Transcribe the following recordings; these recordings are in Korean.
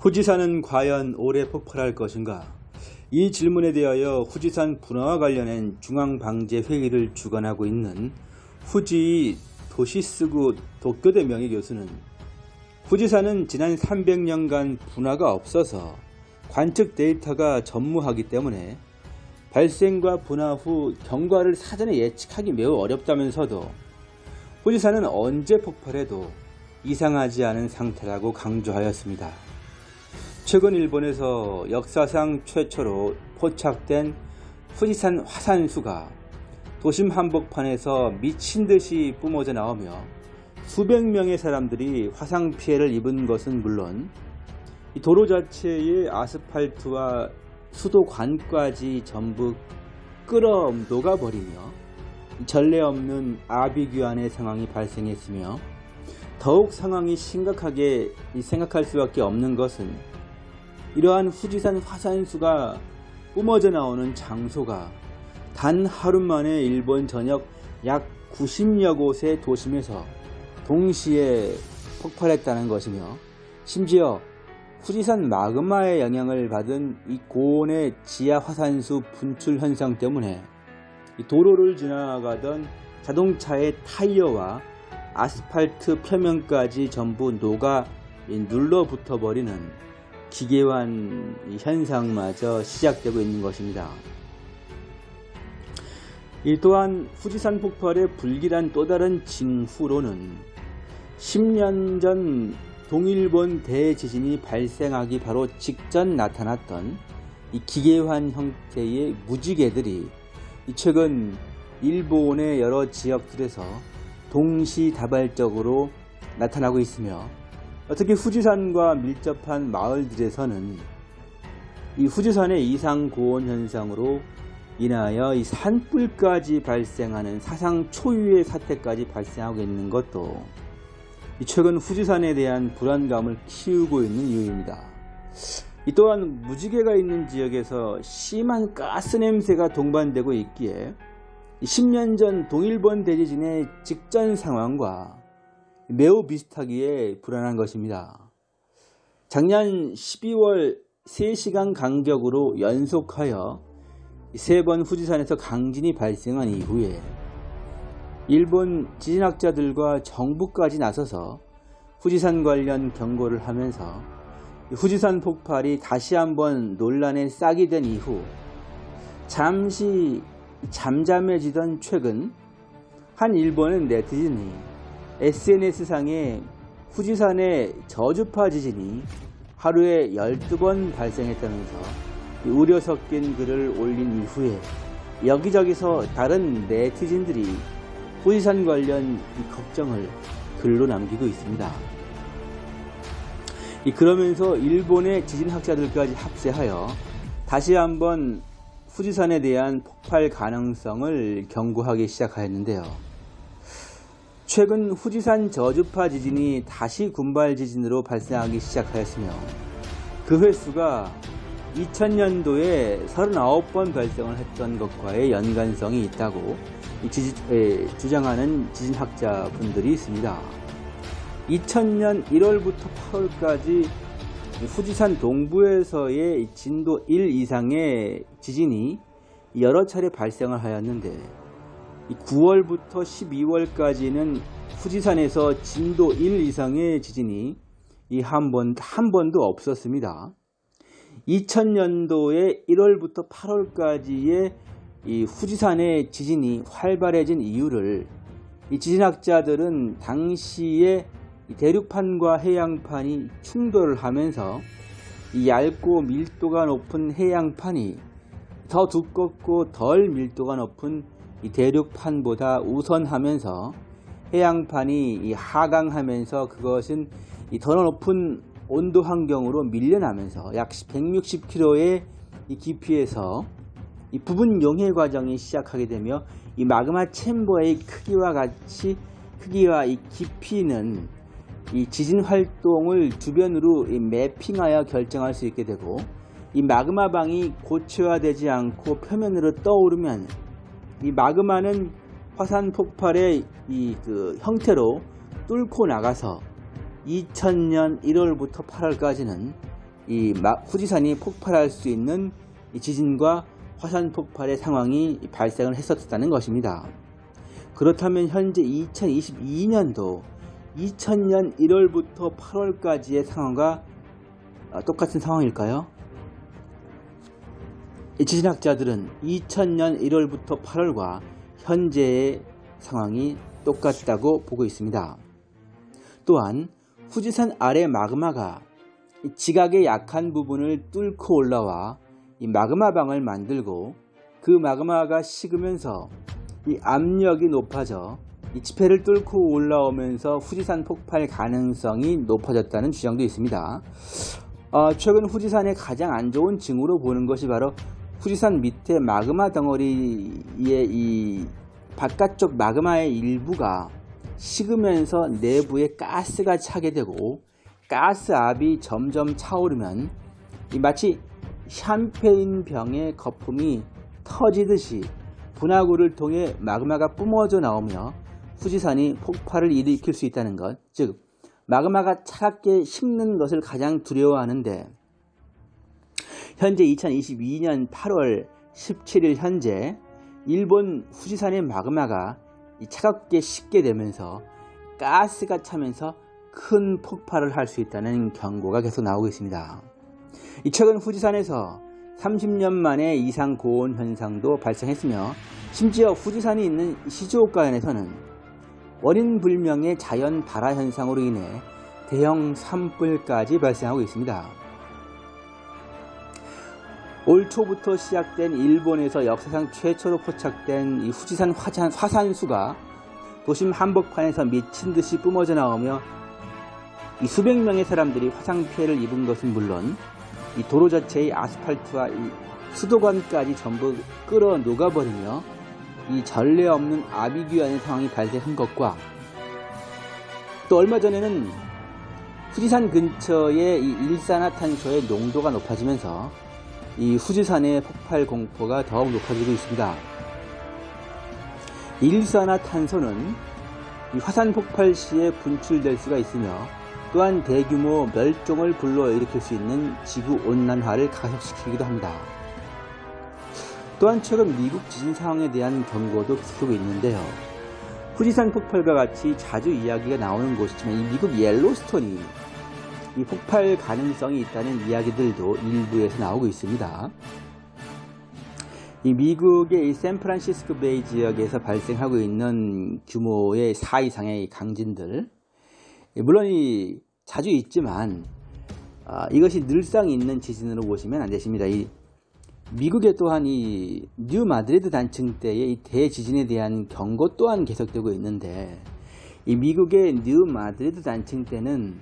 후지산은 과연 올해 폭발할 것인가? 이 질문에 대하여 후지산 분화와 관련한 중앙방재회의를 주관하고 있는 후지 도시스구 도쿄대 명예교수는 후지산은 지난 300년간 분화가 없어서 관측 데이터가 전무하기 때문에 발생과 분화 후 경과를 사전에 예측하기 매우 어렵다면서도 후지산은 언제 폭발해도 이상하지 않은 상태라고 강조하였습니다. 최근 일본에서 역사상 최초로 포착된 후지산 화산수가 도심 한복판에서 미친 듯이 뿜어져 나오며 수백 명의 사람들이 화상 피해를 입은 것은 물론 도로 자체의 아스팔트와 수도관까지 전부 끌어 녹아버리며 전례 없는 아비규환의 상황이 발생했으며 더욱 상황이 심각하게 생각할 수밖에 없는 것은 이러한 후지산 화산수가 뿜어져 나오는 장소가 단 하루 만에 일본 전역 약 90여 곳의 도심에서 동시에 폭발했다는 것이며 심지어 후지산 마그마의 영향을 받은 이 고온의 지하 화산수 분출 현상 때문에 도로를 지나가던 자동차의 타이어와 아스팔트 표면까지 전부 녹아 눌러붙어 버리는 기계환 현상마저 시작되고 있는 것입니다. 이 또한 후지산 폭발의 불길한 또 다른 징후로는 10년 전 동일본 대지진이 발생하기 바로 직전 나타났던 이 기계환 형태의 무지개들이 최근 일본의 여러 지역들에서 동시다발적으로 나타나고 있으며 특히 후지산과 밀접한 마을들에서는 이 후지산의 이상 고온 현상으로 인하여 이 산불까지 발생하는 사상 초유의 사태까지 발생하고 있는 것도 최근 후지산에 대한 불안감을 키우고 있는 이유입니다. 이 또한 무지개가 있는 지역에서 심한 가스 냄새가 동반되고 있기에 10년 전 동일본 대지진의 직전 상황과 매우 비슷하기에 불안한 것입니다. 작년 12월 3시간 간격으로 연속하여 세 번 후지산에서 강진이 발생한 이후에 일본 지진학자들과 정부까지 나서서 후지산 관련 경고를 하면서 후지산 폭발이 다시 한번 논란에 싹이 된 이후 잠시 잠잠해지던 최근 한 일본의 네티즌이 SNS상에 후지산의 저주파 지진이 하루에 12번 발생했다면서 우려 섞인 글을 올린 이후에 여기저기서 다른 네티즌들이 후지산 관련 걱정을 글로 남기고 있습니다. 그러면서 일본의 지진학자들까지 합세하여 다시 한번 후지산에 대한 폭발 가능성을 경고하기 시작하였는데요. 최근 후지산 저주파 지진이 다시 군발 지진으로 발생하기 시작하였으며 그 횟수가 2000년도에 39번 발생을 했던 것과의 연관성이 있다고 지지, 에, 주장하는 지진학자분들이 있습니다. 2000년 1월부터 8월까지 후지산 동부에서의 진도 1 이상의 지진이 여러 차례 발생을 하였는데 9월부터 12월까지는 후지산에서 진도 1 이상의 지진이 한 번, 한 번도 없었습니다. 2000년도에 1월부터 8월까지의 이 후지산의 지진이 활발해진 이유를 이 지진학자들은 당시에 대륙판과 해양판이 충돌을 하면서 이 얇고 밀도가 높은 해양판이 더 두껍고 덜 밀도가 높은 이 대륙판보다 우선하면서 해양판이 하강하면서 그것은 더 높은 온도 환경으로 밀려나면서 약 160km의 깊이에서 이 부분 용해 과정이 시작하게 되며 이 마그마 챔버의 크기와 같이 크기와 이 깊이는 이 지진 활동을 주변으로 매핑하여 결정할 수 있게 되고 이 마그마 방이 고체화되지 않고 표면으로 떠오르면 이 마그마는 화산 폭발의 이 그 형태로 뚫고 나가서 2000년 1월부터 8월까지는 이 마- 후지산이 폭발할 수 있는 이 지진과 화산 폭발의 상황이 발생을 했었다는 것입니다. 그렇다면 현재 2022년도 2000년 1월부터 8월까지의 상황과 어, 똑같은 상황일까요? 이 지진학자들은 2000년 1월부터 8월과 현재의 상황이 똑같다고 보고 있습니다. 또한 후지산 아래 마그마가 이 지각의 약한 부분을 뚫고 올라와 이 마그마 방을 만들고 그 마그마가 식으면서 이 압력이 높아져 이 지폐를 뚫고 올라오면서 후지산 폭발 가능성이 높아졌다는 주장도 있습니다. 어, 최근 후지산의 가장 안 좋은 징후로 보는 것이 바로 후지산 밑에 마그마 덩어리의 이 바깥쪽 마그마의 일부가 식으면서 내부에 가스가 차게 되고 가스압이 점점 차오르면 이 마치 샴페인 병의 거품이 터지듯이 분화구를 통해 마그마가 뿜어져 나오며 후지산이 폭발을 일으킬 수 있다는 것, 즉 마그마가 차갑게 식는 것을 가장 두려워하는데 현재 2022년 8월 17일 현재 일본 후지산의 마그마가 이 차갑게 식게 되면서 가스가 차면서 큰 폭발을 할 수 있다는 경고가 계속 나오고 있습니다. 이 최근 후지산에서 30년 만에 이상 고온 현상도 발생했으며 심지어 후지산이 있는 시즈오카현에서는 원인 불명의 자연 발화 현상으로 인해 대형 산불까지 발생하고 있습니다. 올 초부터 시작된 일본에서 역사상 최초로 포착된 이 후지산 화산, 화산수가 도심 한복판에서 미친 듯이 뿜어져 나오며 이 수백 명의 사람들이 화상 피해를 입은 것은 물론 이 도로 자체의 아스팔트와 이 수도관까지 전부 끌어 녹아버리며 이 전례 없는 아비규환의 상황이 발생한 것과 또 얼마 전에는 후지산 근처의 이 일산화탄소의 농도가 높아지면서 이 후지산의 폭발 공포가 더욱 높아지고 있습니다. 일산화탄소는 이 화산 폭발 시에 분출될 수가 있으며 또한 대규모 멸종을 불러일으킬 수 있는 지구 온난화를 가속시키기도 합니다. 또한 최근 미국 지진 상황에 대한 경고도 계속되고 있는데요. 후지산 폭발과 같이 자주 이야기가 나오는 곳이지만 이 미국 옐로스톤이 이 폭발 가능성이 있다는 이야기들도 일부에서 나오고 있습니다. 이 미국의 이 샌프란시스코 베이 지역에서 발생하고 있는 규모의 4 이상의 강진들 물론 이 자주 있지만 아, 이것이 늘상 있는 지진으로 보시면 안 되십니다. 이 미국의 또한 이 뉴 마드리드 단층대의 이 대지진에 대한 경고 또한 계속되고 있는데 이 미국의 뉴 마드리드 단층대는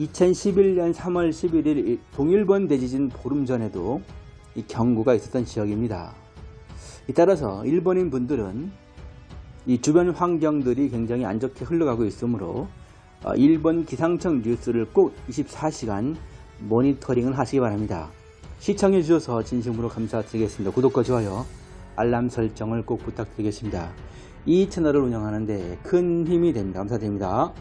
2011년 3월 11일 동일본 대지진 보름 전에도 이 경고가 있었던 지역입니다. 따라서 일본인 분들은 이 주변 환경들이 굉장히 안 좋게 흘러가고 있으므로 어, 일본 기상청 뉴스를 꼭 24시간 모니터링을 하시기 바랍니다. 시청해 주셔서 진심으로 감사드리겠습니다. 구독과 좋아요, 알람 설정을 꼭 부탁드리겠습니다. 이 채널을 운영하는 데 큰 힘이 됩니다. 감사드립니다.